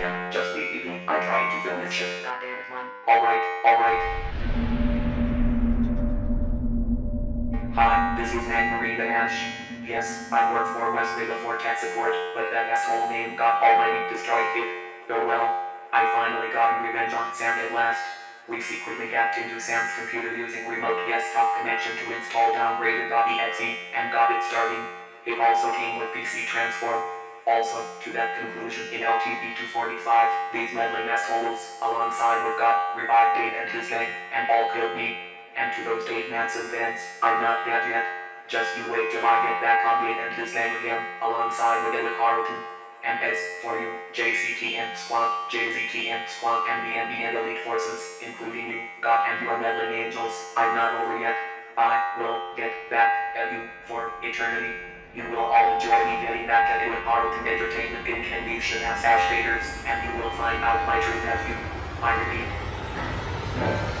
can. Just leave me be. I'm trying to film this shit. God damn it, man. Alright, alright. Hi, this is Anne Marie the Ash. Yes, I work for Wesley before tech support, but that asshole name got already destroyed it. Oh well, I finally got revenge on Sam at last. We secretly hacked into Sam's computer using remote desktop connection to install downgraded.exe and got it starting. It also came with PC transform. Also, to that conclusion in LTV-245, these meddling assholes, alongside with God, revived Dave and his gang, and all killed me. And to those Dave Manson fans, I'm not dead yet. Just you wait till I get back on Dave and his gang again, alongside with Ella Carlton. And as for you, JCTM Squad, JZTM Squad, and the NBN Elite Forces, including you, God and your meddling angels, I'm not over yet. I will get back at you for eternity. You will all enjoy me getting back at you at Arlington Entertainment Inc. and shit ass Ash Vaders, and you will find out my true nephew. I repeat.